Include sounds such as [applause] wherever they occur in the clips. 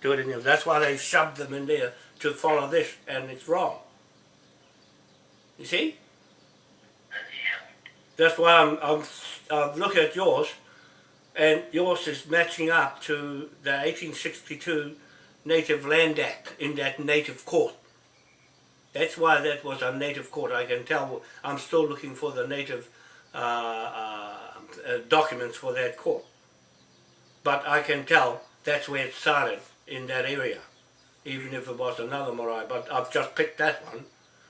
do it in there. That's why they shoved them in there to follow this, and it's wrong. You see? That's why I'm, I'm, I'm looking at yours, and yours is matching up to the 1862 Native Land Act in that native court. That's why that was a native court. I can tell I'm still looking for the native uh, uh, documents for that court. But I can tell that's where it started in that area, even if it was another marae. But I've just picked that one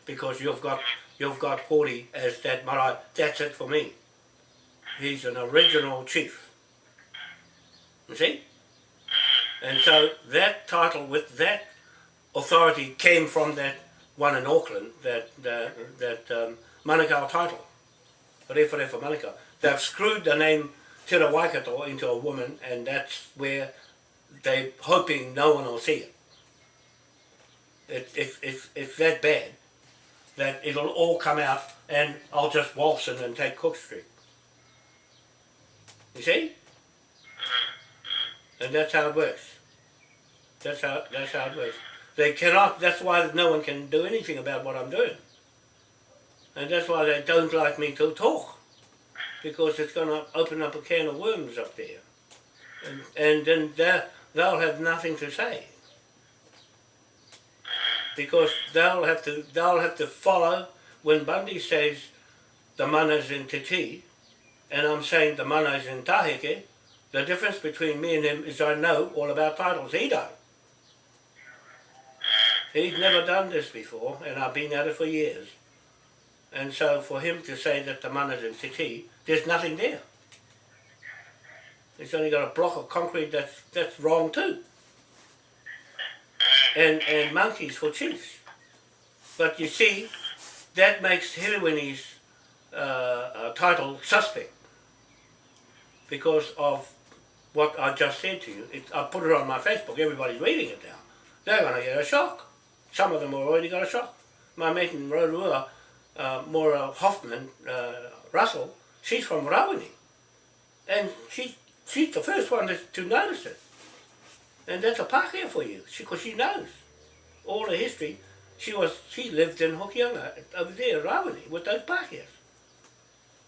because you've got you've got Hori as that marae. That's it for me. He's an original chief. You see? And so that title with that authority came from that one in Auckland, that that, that um, Manukau title, Refa Refa Manukau. They've screwed the name Te Waikato into a woman and that's where they're hoping no one will see it. it, it it's, it's that bad that it'll all come out and I'll just waltz in and take Cook Street. You see? Mm-hmm. And that's how it works. That's how, that's how it works. They cannot, that's why no one can do anything about what I'm doing. And that's why they don't like me to talk. Because it's going to open up a can of worms up there. And, and then they'll have nothing to say. Because they'll have to, they'll have to follow when Bundy says the mana's in Te and I'm saying the mana's in Taheke, the difference between me and him is I know all about titles. He don't. He's never done this before, and I've been at it for years. And so for him to say that the mana's in Te there's nothing there. He's only got a block of concrete that's, that's wrong too. And, and monkeys for chiefs. But you see, that makes Hiriwini's uh, uh, title suspect because of what I just said to you. It, I put it on my Facebook, everybody's reading it now. They're going to get a shock. Some of them have already got a shock. My mate in Rotorua, uh, Maura Hoffman, uh, Russell, she's from Rawene. And she, she's the first one to, notice it. And that's a Pākehā for you, because she, she knows all the history. She was she lived in Hokianga, over there, Rawene, with those Pākehās.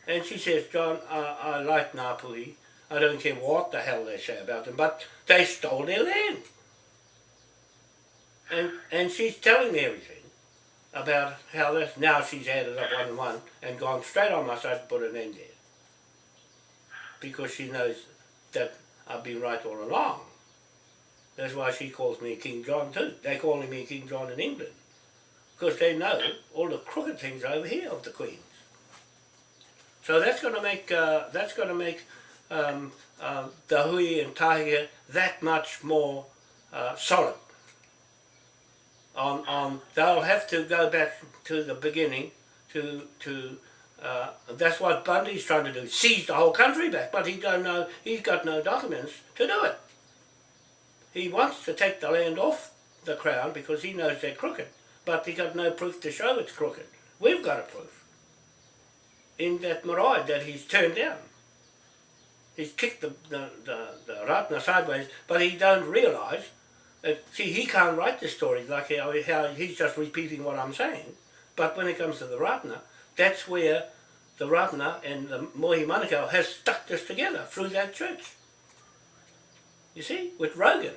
And she says, John, I, I like Ngāpuhi. I don't care what the hell they say about them, but they stole their land. And, and she's telling me everything about how this, now she's added up one and one and gone straight on my side to put an end there. Because she knows that I've been right all along. That's why she calls me King John too. They're calling me King John in England. Because they know all the crooked things over here of the Queens. So that's going to make, uh, that's going to make um, uh, the hui and tahia that much more uh, solid. On, on, they'll have to go back to the beginning to, to uh, that's what Bundy's trying to do, seize the whole country back, but he don't know, he's got no documents to do it. He wants to take the land off the crown because he knows they're crooked, but he's got no proof to show it's crooked. We've got a proof in that marae that he's turned down. He's kicked the, the, the, the Ratana sideways, but he don't realise that, see, he can't write the story like how, how he's just repeating what I'm saying. But when it comes to the Ratana, that's where the Ratana and the Mohi Manukau has stuck this together through that church. You see, with Rogan.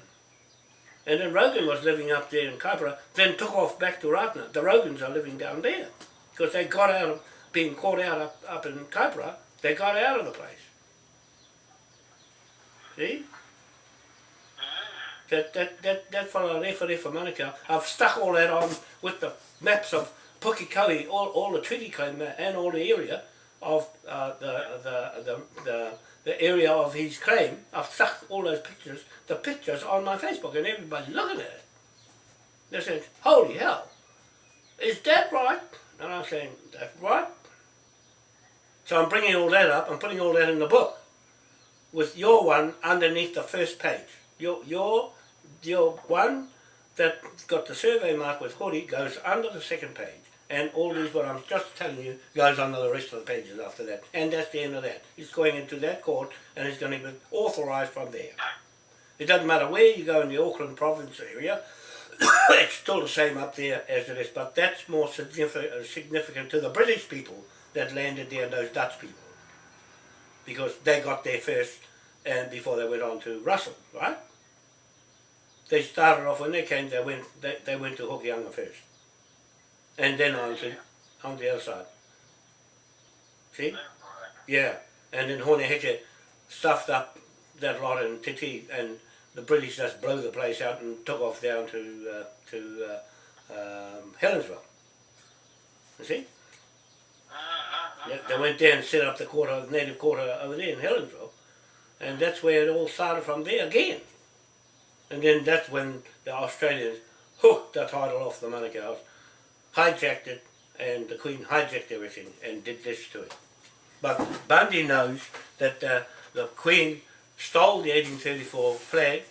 And then Rogan was living up there in Kaipara, then took off back to Ratana. The Rogans are living down there because they got out of being caught out up, up in Kaipara, they got out of the place. See? That, that, that, that fellow Refa Refa I've stuck all that on with the maps of Pukekohe, all, all the treaty claim and all the area of uh, the, the, the, the, the area of his claim. I've stuck all those pictures, the pictures on my Facebook and everybody's looking at it. They said, holy hell, is that right? And I'm saying, that's right. So I'm bringing all that up, I'm putting all that in the book with your one underneath the first page. Your, your, your one that got the survey mark with Hori goes under the second page. And all these, what I'm just telling you, goes under the rest of the pages after that. And that's the end of that. It's going into that court and it's going to be authorised from there. It doesn't matter where you go in the Auckland province area, [coughs] it's still the same up there as it is, but that's more significant, uh, significant to the British people that landed there and those Dutch people. Because they got there first and before they went on to Russell, right? They started off when they came, they went they, they went to Hokianga first. And then on to on the other side. See? Yeah. And then Hone Heke stuffed up that lot in Titi and the British just blew the place out and took off down to uh, to uh, um, Helensville. You see? They, they went there and set up the quarter, native quarter over there in Helensville. And that's where it all started from there again. And then that's when the Australians hooked the title off the Manukau's, hijacked it, and the Queen hijacked everything and did this to it. But Bundy knows that uh, the Queen stole the 1834 flag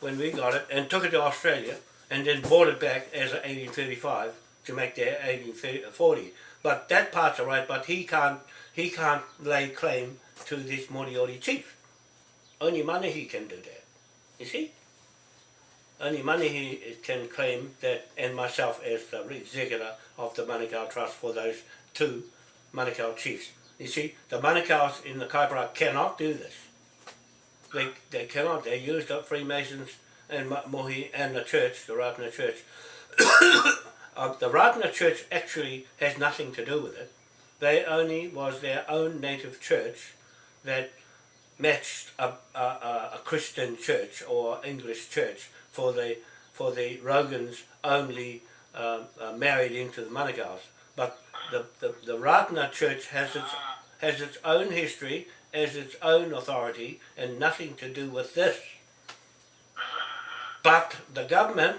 when we got it and took it to Australia and then bought it back as an 1835 to make their 1840. But that part's all right, but he can't, he can't lay claim to this Moriori chief. Only Manahi can do that. You see? Only Manahi can claim that, and myself as the executor of the Manukau Trust for those two Manukau chiefs. You see, the Manukau's in the Kaipara cannot do this. They, they cannot. They used up Freemasons and Mohi and the church, the Ratana church. [coughs] uh, the Ratana church actually has nothing to do with it. They only was their own native church that matched a, a, a Christian church or English church for the for the Rogans only uh, uh, married into the Manukau's. But the, the, the Ratana church has its, has its own history, has its own authority, and nothing to do with this. But the government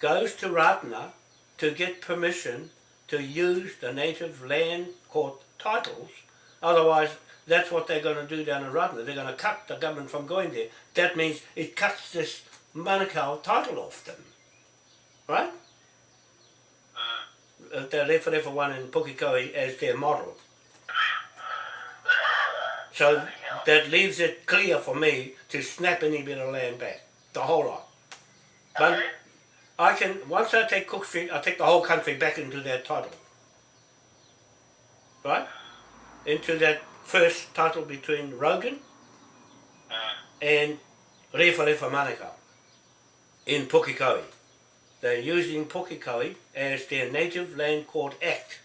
goes to Ratana to get permission to use the native land court titles, otherwise that's what they're going to do down in Ratana. They're going to cut the government from going there. That means it cuts this Manukau title off them. Right? Uh, the Referefa one in Pukekohe as their model. So that leaves it clear for me to snap any bit of land back. The whole lot. But I can, once I take Cook Street, I take the whole country back into that title. Right? Into that first title between Rogan and Refa Refa Manukau in Pukekohe. They're using Pukekohe as their Native Land Court Act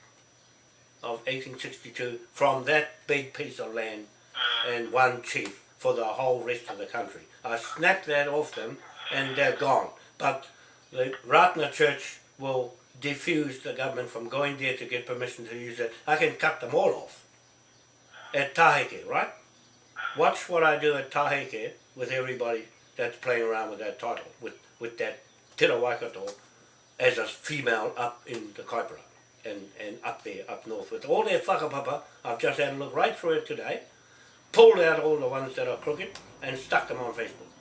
of 1862 from that big piece of land and one chief for the whole rest of the country. I snapped that off them and they're gone. But the Ratana Church will defuse the government from going there to get permission to use it. I can cut them all off at Taheke, right? Watch what I do at Taheke with everybody that's playing around with that title, with, with that Tira Waikato as a female up in the Kaipara and, and up there, up north with all their whakapapa. I've just had a look right through it today, pulled out all the ones that are crooked and stuck them on Facebook.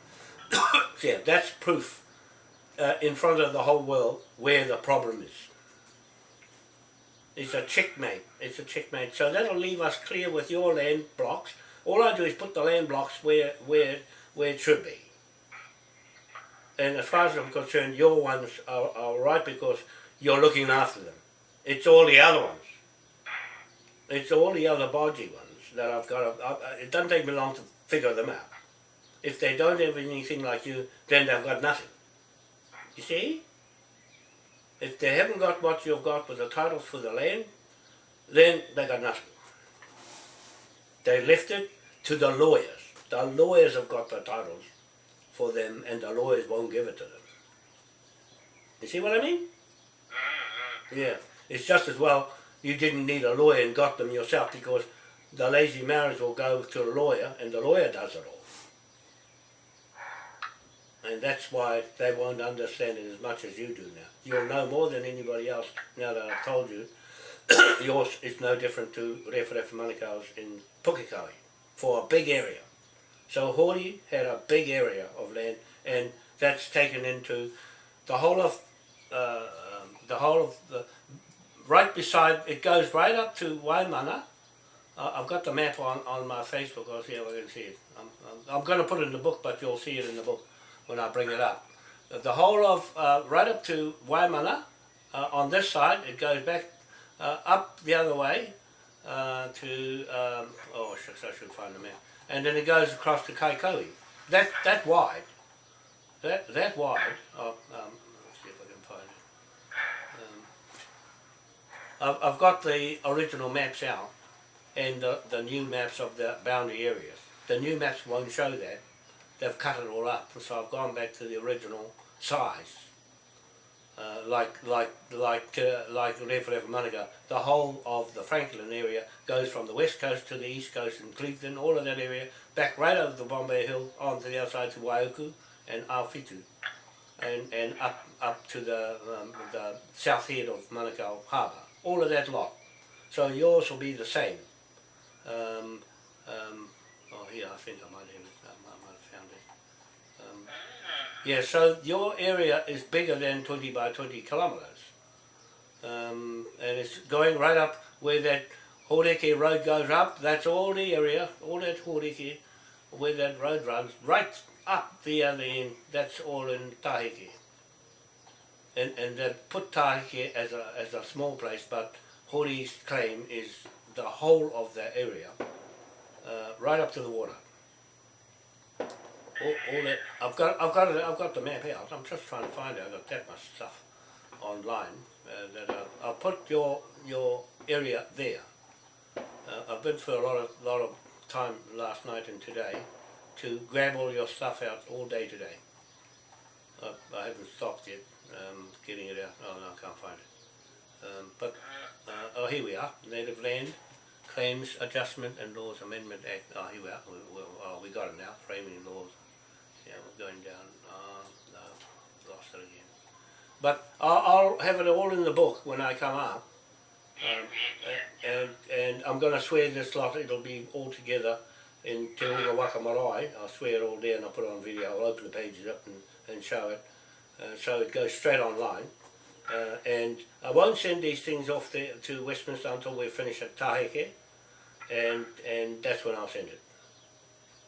[coughs] yeah, that's proof uh, in front of the whole world where the problem is. It's a checkmate. It's a checkmate. So that'll leave us clear with your land blocks. All I do is put the land blocks where where where it should be. And as far as I'm concerned, your ones are, are right because you're looking after them. It's all the other ones. It's all the other bodgy ones that I've got. To, I, it doesn't take me long to figure them out. If they don't have anything like you, then they've got nothing. You see? If they haven't got what you've got with the titles for the land, then they got nothing. They left it to the lawyers. The lawyers have got the titles for them and the lawyers won't give it to them. You see what I mean? Mm-hmm. Yeah. It's just as well you didn't need a lawyer and got them yourself because the lazy marriage will go to a lawyer and the lawyer does it all. And that's why they won't understand it as much as you do now. You'll know more than anybody else now that I've told you. [coughs] Yours is no different to Referef Manukau's in Pukekohe for a big area. So Hori had a big area of land and that's taken into the whole of uh, um, the whole of the right beside it goes right up to Waimana. Uh, I've got the map on, on my Facebook, I'll see if I can see it. I'm, I'm, I'm going to put it in the book, but you'll see it in the book when I bring it up. The whole of, uh, right up to Waimana, uh, on this side, it goes back uh, up the other way uh, to, um, oh shucks, I should find the map. And then it goes across to Kaikohe. That, that wide, that, that wide, oh, um, let's see if I can find it. Um, I've, I've got the original maps out and the, the new maps of the boundary areas. The new maps won't show that. They've cut it all up, so I've gone back to the original size. Uh, like like like uh, like Referefa Manukau, the whole of the Franklin area goes from the west coast to the east coast in Cleveland, all of that area, back right over the Bombay Hill, onto the other side to Waiuku and Awhitu, and and up up to the um, the south head of Manukau Harbour, all of that lot. So yours will be the same. Um, um, oh, here I think I might have. I might, I might have found it. Yeah, so your area is bigger than 20 by 20 kilometres. Um, and it's going right up where that Horeke road goes up. That's all the area, all that Horeke, where that road runs, right up the other end. That's all in Taheke. And, and they put Taheke as a, as a small place, but Hori's claim is the whole of that area, uh, right up to the water all, all that I've got I've got I've got the map out. I'm just trying to find it. I've got that much stuff online uh, that I'll, I'll put your your area there. Uh, I've been for a lot of lot of time last night and today to grab all your stuff out all day today. I, I haven't stopped yet um, getting it out. Oh no, I can't find it. Um, but uh, oh, here we are. Native land. Claims Adjustment and Laws Amendment Act. Oh, here we are. We, we, oh, we got it now. Framing laws yeah, we're going down. Uh, no, lost it again. But I'll, I'll have it all in the book when I come up. Um, and, and I'm going to swear this lot, it'll be all together in Te Unga Waka Marae. I'll swear it all there and I'll put it on video. I'll open the pages up and, and show it. Uh, so it goes straight online. Uh, and I won't send these things off to Westminster until we finish at Taheke. And, and that's when I'll send it.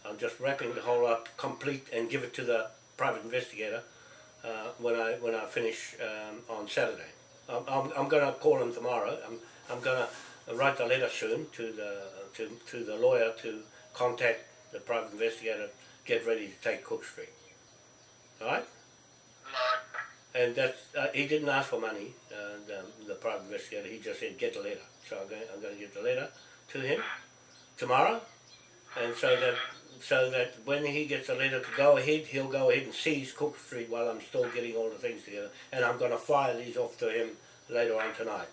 I'm just wrapping the whole up complete and give it to the private investigator uh, when I when I finish um, on Saturday. I'm, I'm, I'm going to call him tomorrow. I'm, I'm going to write a letter soon to the to, to the lawyer to contact the private investigator, get ready to take Cook Street. All right? And that's, uh, he didn't ask for money, uh, the, the private investigator, he just said get the letter. So I'm going, I'm going to get the letter to him tomorrow, and so that so that when he gets a letter to go ahead, he'll go ahead and seize Cook Street while I'm still getting all the things together. And I'm going to fire these off to him later on tonight.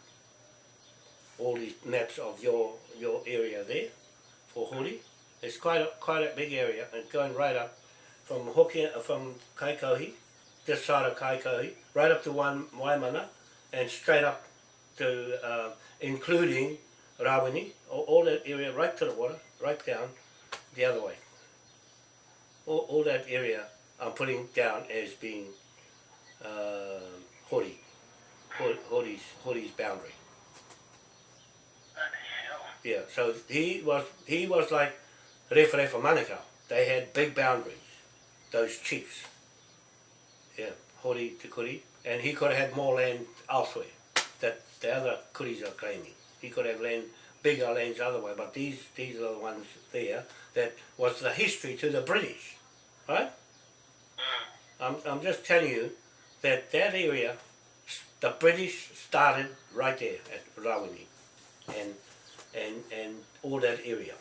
All these maps of your your area there for Hori. It's quite a, quite a big area and going right up from Hoki, from Kaikohi, this side of Kaikohi, right up to one Waimana and straight up to uh, including Rawini, all, all that area right to the water, right down the other way all, all that area I'm putting down as being uh, Hori, Hori's, Hori's boundary. Yeah, so he was he was like Referefa Manukau. They had big boundaries, those chiefs. Yeah, Hori to Kuri. And he could have had more land elsewhere that the other Kuris are claiming. He could have land bigger lands other way, but these these are the ones there that was the history to the British. Right? Mm. I'm, I'm just telling you that that area, the British started right there at Rawene and, and, and all that area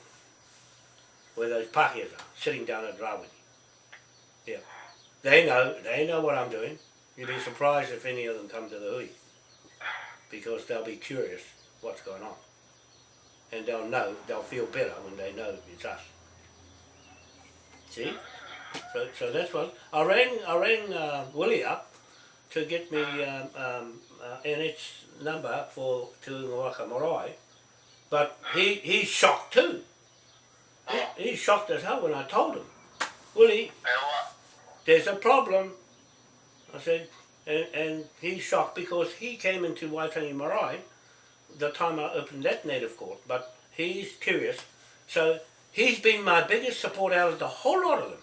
where those Pākehās are, sitting down at Rawene. Yeah. They know, they know what I'm doing. You'd be surprised if any of them come to the hui because they'll be curious what's going on. And they'll know, they'll feel better when they know it's us. See? So, so that's what I rang. I rang uh, Willie up to get me um, um, uh, number for to Waka Marae, but he he's shocked too. He, he's shocked as hell when I told him, Willie, there's a problem. I said, and, and he's shocked because he came into Waitangi Marae the time I opened that native court, but he's curious. So he's been my biggest support out of the whole lot of them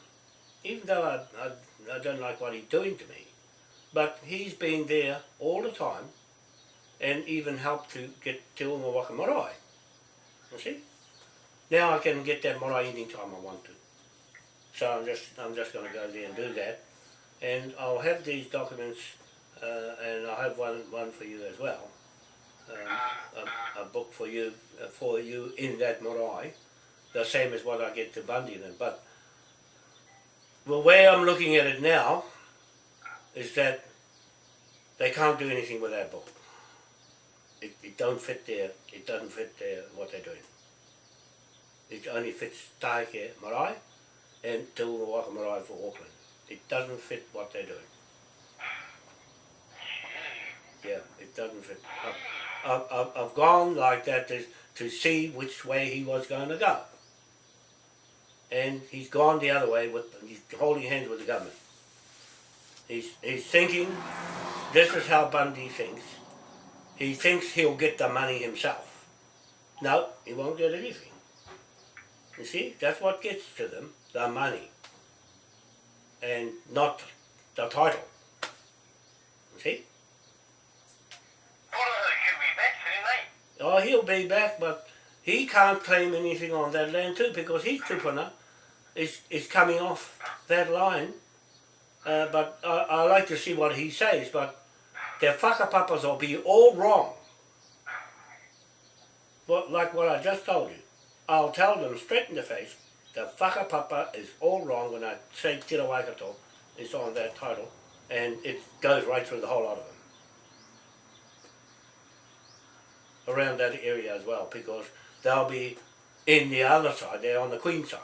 even though I, I I don't like what he's doing to me. But he's been there all the time and even helped to get Te Unga Waka Marae. You see? Now I can get that marae anytime I want to. So I'm just I'm just going to go there and do that. And I'll have these documents uh, and I'll have one, one for you as well. Um, a, a book for you uh, for you in that marae, the same as what I get to Bundy then. But the way I'm looking at it now is that they can't do anything with that book. It, it don't fit their it doesn't fit their what they're doing. It only fits Taike Marae and Te Unga Waka Marae for Auckland. It doesn't fit what they're doing. Yeah, it doesn't fit. I've, I've, I've gone like that to, to see which way he was going to go. And he's gone the other way, with he's holding hands with the government. He's, he's thinking, this is how Bundy thinks. He thinks he'll get the money himself. No, he won't get anything. You see, that's what gets to them, the money. And not the title. You see? Oh, he'll be back, but he can't claim anything on that land too because his tupuna is, is coming off that line. Uh, but I, I like to see what he says, but their whakapapas will be all wrong. But like what I just told you, I'll tell them straight in the face, the whakapapa is all wrong when I say Tira Waikato is on that title, and it goes right through the whole lot of them. around that area as well because they'll be in the other side, they're on the Queen side.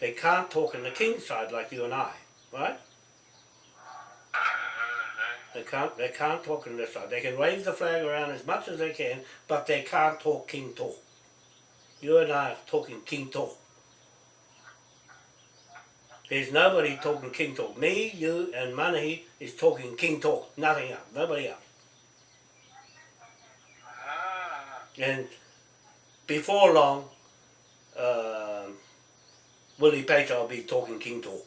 They can't talk in the King side like you and I, right? They can't, they can't talk in this side. They can wave the flag around as much as they can, but they can't talk King talk. You and I are talking King talk. There's nobody talking King talk. Me, you, and Manahi is talking King talk. Nothing else. Nobody else. And before long, uh, Willie Pater will be talking King talk.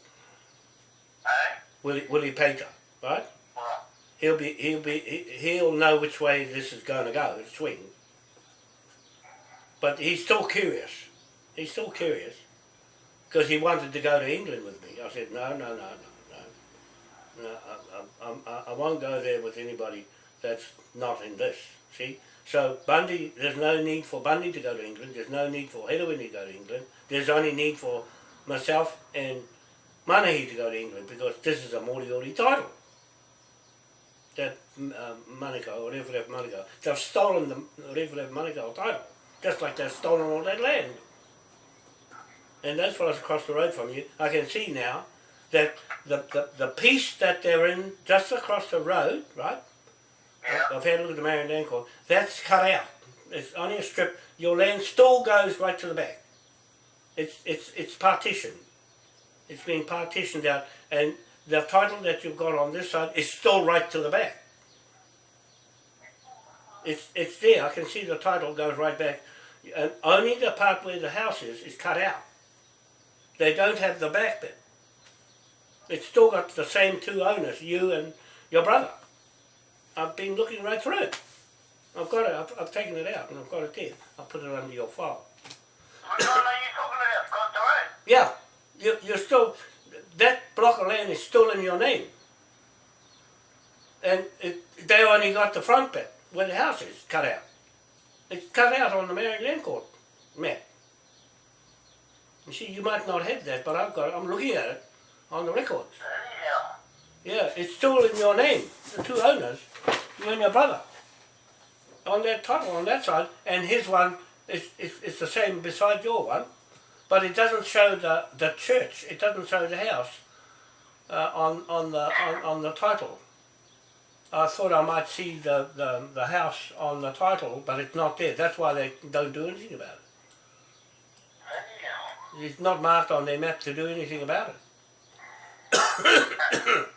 Eh? Willie, Willie Pater, right? What? He'll be he'll be he- he'll know which way this is going to go, the swing. But he's still curious. He's still curious because he wanted to go to England with me. I said no, no, no, no, no. no I, I, I, I won't go there with anybody that's not in this. See, so Bundy, there's no need for Bundy to go to England. There's no need for Hedwin to go to England. There's only need for myself and Manahi to go to England because this is a Moriori title. That um, Manukau Rewharef Manukau, they've stolen the Rewharef Manukau title, just like they've stolen all that land. And those fellows across the road from you, I can see now that the, the, the piece that they're in just across the road, right? I've had a look at the Marion Court. That's cut out. It's only a strip. Your land still goes right to the back. It's it's it's partitioned. It's been partitioned out, and the title that you've got on this side is still right to the back. It's it's there. I can see the title goes right back, and only the part where the house is is cut out. They don't have the back bit. It's still got the same two owners, you and your brother. I've been looking right through it. I've got it, I've, I've taken it out and I've got it there. I'll put it under your file. One are you talking about? Road? Yeah, you, you're still, that block of land is still in your name. And it, they only got the front bit where the house is cut out. It's cut out on the Māori Land Court map. You see, you might not have that, but I've got it. I'm looking at it on the records. Yeah, it's still in your name, the two owners, you and your brother. On that title, on that side, and his one is, is, is the same beside your one, but it doesn't show the, the church, it doesn't show the house uh, on, on, the, on, on the title. I thought I might see the, the, the house on the title, but it's not there. That's why they don't do anything about it. It's not marked on their map to do anything about it. [coughs] [coughs]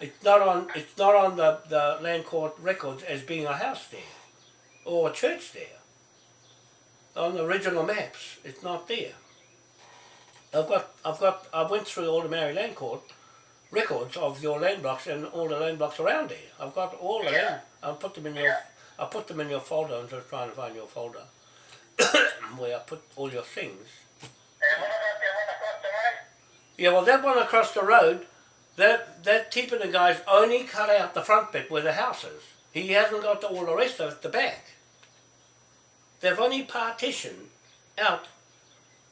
It's not on. It's not on the, the land court records as being a house there, or a church there. On the original maps, it's not there. I've got, I've got, I went through all the Māori Land Court records of your land blocks and all the land blocks around there. I've got all of them. I put them in your, Yeah. I put them in your folder. I'm just trying to find your folder [coughs] where I put all your things. And what about one across the road? Yeah, well, that one across the road, that that Tippina guy's only cut out the front bit where the house is. He hasn't got all the rest of it, the back. They've only partitioned out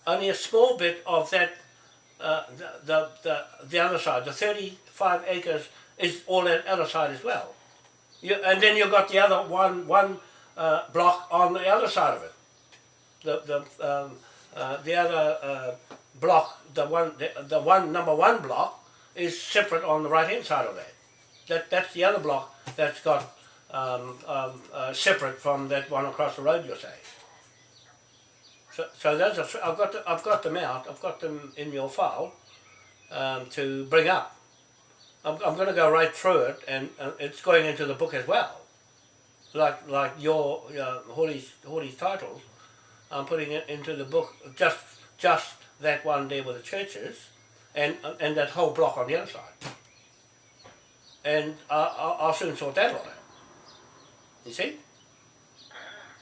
only a small bit of that, uh, the, the, the, the other side. The 35 acres is all that other side as well. You, and then you've got the other one, one uh, block on the other side of it. The, the, um, uh, the other uh, block, the one, the, the one number one block, is separate on the right hand side of that. That that's the other block that's got um, um, uh, separate from that one across the road. You're saying. So, so those are, I've got the, I've got them out. I've got them in your file um, to bring up. I'm, I'm going to go right through it, and uh, it's going into the book as well. Like like your uh, Hawley's titles, I'm putting it into the book. Just just that one there with the churches, and and that whole block on the other side. And I, I, I'll soon sort that out. You see?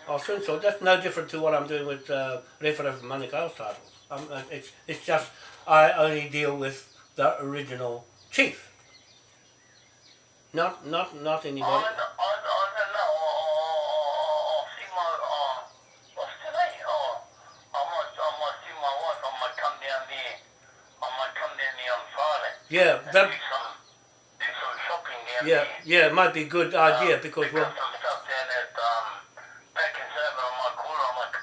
I'll soon sort. That's no different to what I'm doing with uh, referendum for Manukau's titles. Um, it's it's just I only deal with the original chief. Not not not I, anybody. I, I don't know. I'll see my, uh, what's today? Oh, I might, I might see my wife. I might come down there. I might come down there on Friday. Yeah, that do some, do some shopping down yeah yeah it might be a good idea because we'll some stuff down at, um, back in on my corner. I'm like,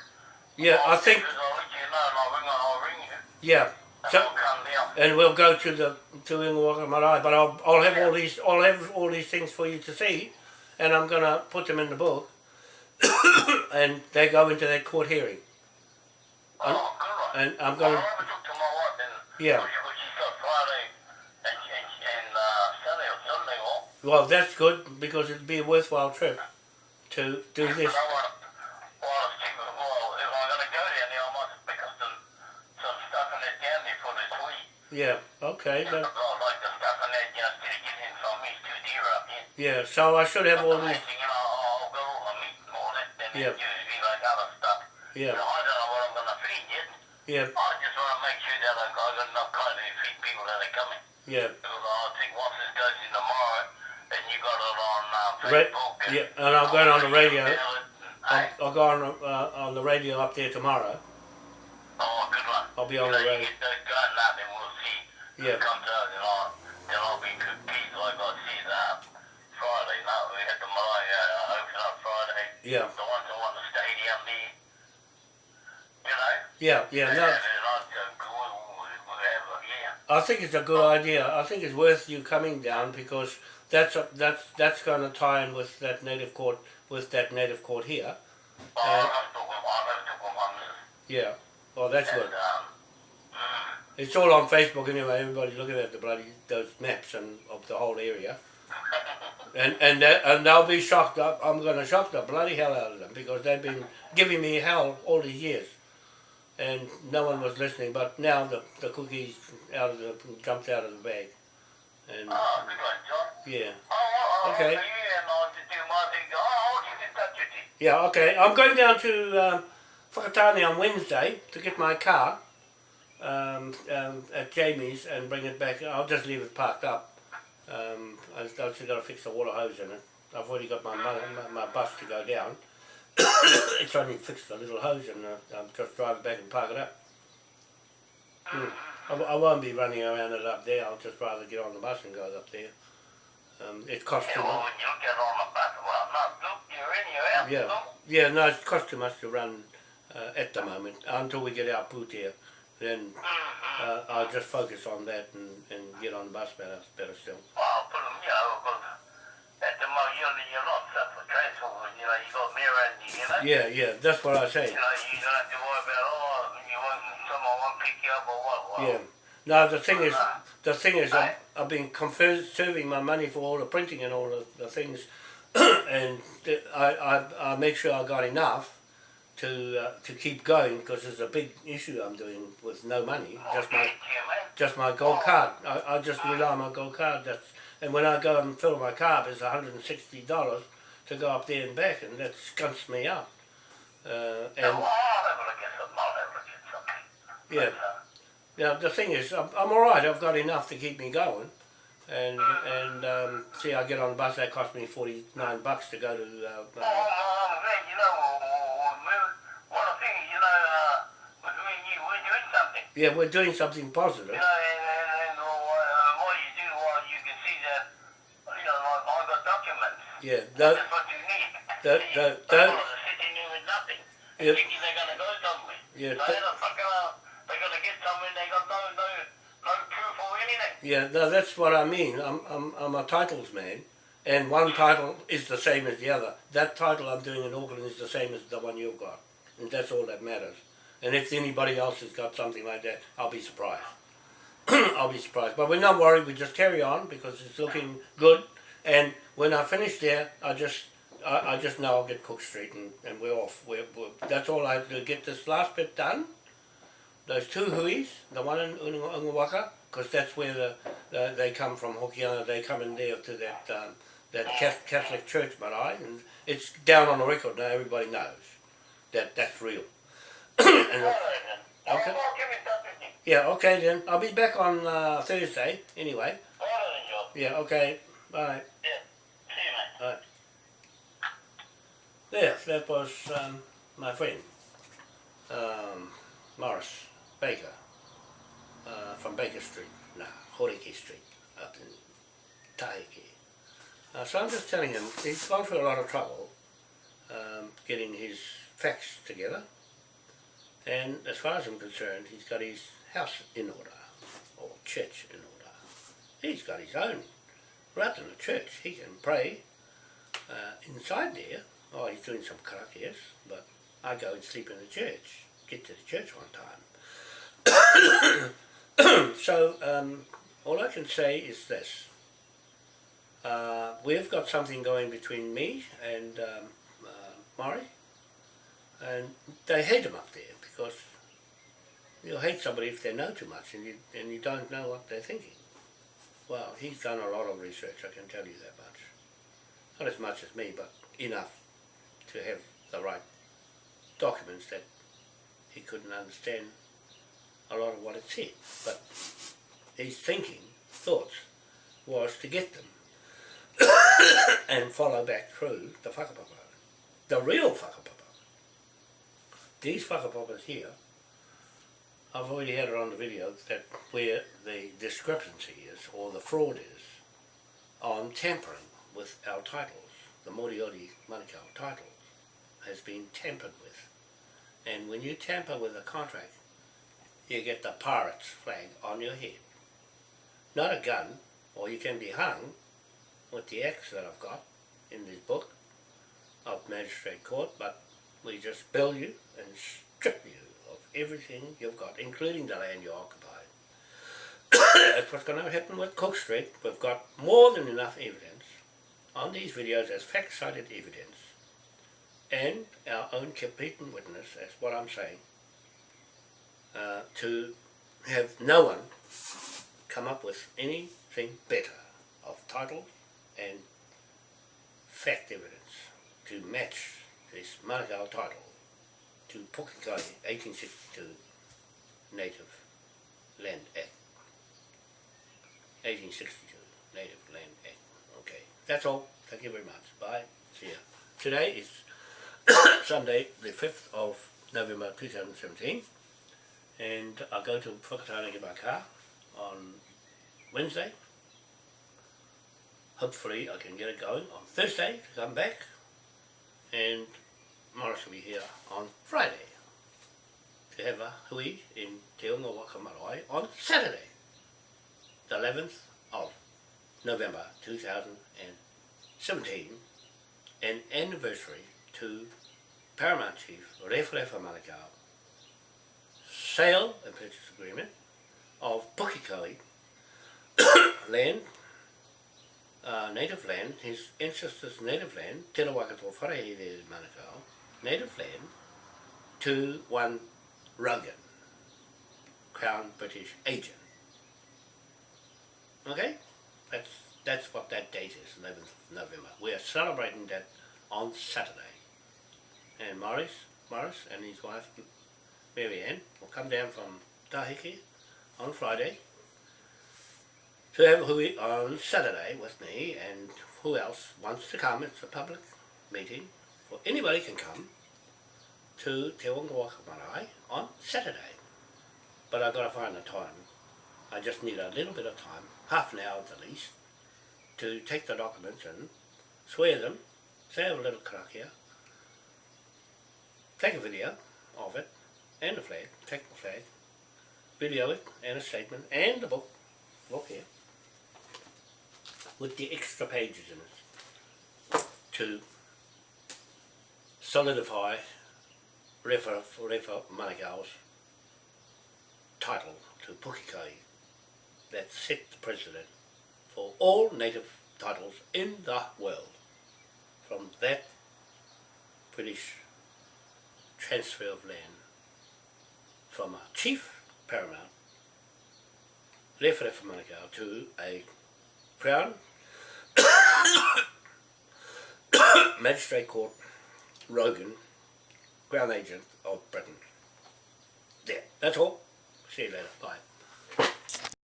yeah I think I'll let you know and I'll ring, I'll ring you. yeah. And So, I'll come down. and we'll go to the to Ingawaka Marae, but I'll I'll have all these I'll have all these things for you to see, and I'm gonna put them in the book, [coughs] and they go into that court hearing, Oh, and I'm gonna I never talked to my wife and Yeah. Well that's good because it'd be a worthwhile trip to do But this. I want, well, I was thinking, well, if I'm going to go down there, I might pick up some, some stuff and that down there for this week. Yeah, okay, Yeah. that, like the stuff and that, you know, instead of getting it from me, it's too dear up here. yeah. So I should have all The these. thing, you know, I'll go on meat and all that, and Yeah. then usually like other stuff. You Yeah, I don't know what I'm going to feed yet. yeah, I just want to make sure that I've got enough kind feed people that are coming. yeah. Because I think once this goes in tomorrow, got it on Facebook. and yeah, and I'll go on the radio. I'll, I'll go on uh, on the radio up there tomorrow. oh, good one. I'll be on the radio. You get that then we'll see Yeah. who comes out, and I'll, then I'll like I see that Friday night. We had the Malaya uh, open up Friday. Yeah, The ones that won the stadium there. You know? yeah, yeah. No, And, and I'd go, whatever, yeah. I think it's a good idea. I think it's worth you coming down because that's a, that's that's going to tie in with that native court with that native court here. Oh, I never took one, I never took one, one. Yeah. Oh, that's good. um, mm, It's all on Facebook anyway. Everybody's looking at the bloody those maps and of the whole area. [laughs] And and they, and they'll be shocked. I- I'm going to shock the bloody hell out of them because they've been giving me hell all these years, and no one was listening. But now the the cookies out of the jumped out of the bag, and oh, good one, John. yeah. Oh, oh, Okay. okay. Yeah, I'll just do my thing. Oh, I'll keep in touch with you. Yeah, okay. I'm going down to um, Whakatane on Wednesday to get my car um, um, at Jamie's and bring it back. I'll just leave it parked up. Um, I've actually got to fix the water hose in it. I've already got my, my, my bus to go down. It's only fixed a little hose and uh, I'll just drive it back and park it up. I I, I won't be running around it up there. I'll just rather get on the bus and go up there. Um, it costs too Yeah, well, much. when you get on the bus, well, no, you're in, you're out. Yeah. Yeah, no, it costs too much to run uh, at the moment until we get our boot here. Then Mm-hmm. uh, I'll just focus on that and, and get on the bus better, better still. Well, I'll put them, you know, at the moment, you're, not for transport, you know, you got mirror and you know. Yeah, yeah, that's what I say. You know, you don't have to worry about, oh, you want, someone won't pick you up or what. Well, Yeah. No, the thing is, the thing is, I've, I've been conserving my money for all the printing and all the, the things, [clears throat] and I, I, I make sure I got enough to uh, to keep going because there's a big issue I'm doing with no money, just my Thank you, man. just my gold card. I, I just rely on my gold card. That's and when I go and fill my car, it's hundred and sixty dollars to go up there and back, and that skunks me up. Uh, and I'll have a look at something. I'll have a look at something. yeah, uh, now the thing is, I'm, I'm all right. I've got enough to keep me going, and and um, see, I get on the bus. That cost me forty nine bucks to go to. Uh, uh, I'm glad, you know, we, one of the things, you know, between you, we're doing something. yeah, we're doing something You positive. know, and, and, and uh, what you do, well, you can see that, you know, like, I've got documents. Yeah, tho- That's what. That- that- that-. Yeah, anything. Yeah, no, that's what I mean. I'm, I'm, I'm a titles man, and one title is the same as the other. That title I'm doing in Auckland is the same as the one you've got, and that's all that matters. And if anybody else has got something like that, I'll be surprised. [clears throat] I'll be surprised. But we're not worried. We just carry on because it's looking good. And when I finish there, I just, I, I just know I'll get Cook Street and, and we're off. We're, we're, that's all I have to get this last bit done. Those two huis, the one in Ungawaka, because that's where the, the they come from Hokianga. They come in there to that um, that Catholic church, marae, and it's down on the record now. Everybody knows that that's real. [coughs] and All right, then. Okay. I'll, I'll give it that to you. yeah, okay then. I'll be back on uh, Thursday anyway. All right, then, Joe. Yeah, okay. Bye. Yeah. See you, mate. There, that was um, my friend, um, Morris Baker, uh, from Baker Street, no, Horiki Street, up in Taheke. Uh, so I'm just telling him, he's gone through a lot of trouble um, getting his facts together, and as far as I'm concerned, he's got his house in order, or church in order. He's got his own, rather than a church, he can pray uh, inside there Oh, he's doing some crack, yes, but I go and sleep in the church, get to the church one time. [coughs] so, um, all I can say is this. Uh, we've got something going between me and um, uh, Murray, and they hate him up there because you'll hate somebody if they know too much and you, and you don't know what they're thinking. Well, he's done a lot of research, I can tell you that much. Not as much as me, but enough to have the right documents that he couldn't understand a lot of what it said. But his thinking, thoughts, was to get them [coughs] and follow back through the whakapapa. The real whakapapa. These whakapapas here, I've already had it on the video that where the discrepancy is or the fraud is on tampering with our titles, the Moriori Manukau titles has been tampered with. And when you tamper with a contract, you get the pirate's flag on your head. Not a gun, or you can be hung with the axe that I've got in this book of magistrate court, but we just bill you and strip you of everything you've got, including the land you occupy. That's what's going to happen with Cook Street. We've got more than enough evidence on these videos as fact-cited evidence and our own competent witness, that's what I'm saying, uh, to have no one come up with anything better of title and fact evidence to match this Manukau title to Pukekohe 1862 Native Land Act. 1862 Native Land Act. Okay, that's all. Thank you very much. Bye. See ya. Today is [coughs] Sunday, the 5th of November 2017, and I go to Whakatane my car on Wednesday. Hopefully I can get it going on Thursday to come back, and Morris will be here on Friday to have a hui in Te Unga Waka Marae on Saturday, the 11th of November 2017, an anniversary to Paramount Chief Referefa Manukau sale and purchase agreement of Pukekohe [coughs] land, uh, native land, his ancestors' native land, Te Rawakato Wharehere Manukau, native land, to one Rogan, Crown British agent. Okay? That's that's what that date is, 11th of November. We are celebrating that on Saturday. And Morris, Morris and his wife Mary Ann will come down from Taheke on Friday to have hui on Saturday with me and who else wants to come. It's a public meeting. For anybody can come to Te Unga Waka Marae on Saturday. But I've got to find a time. I just need a little bit of time, half an hour at the least, to take the documents and swear them, say a little karakia, take a video of it, and the flag, take the flag, video it, and a statement, and the book, look here, with the extra pages in it, to solidify Refa, Refa Manukau's title to Pukekai that set the precedent for all native titles in the world from that British transfer of land from a chief paramount Refa Manukau to a crown [coughs] magistrate court Rogan Crown Agent of Britain. There, that's all. See you later. Bye.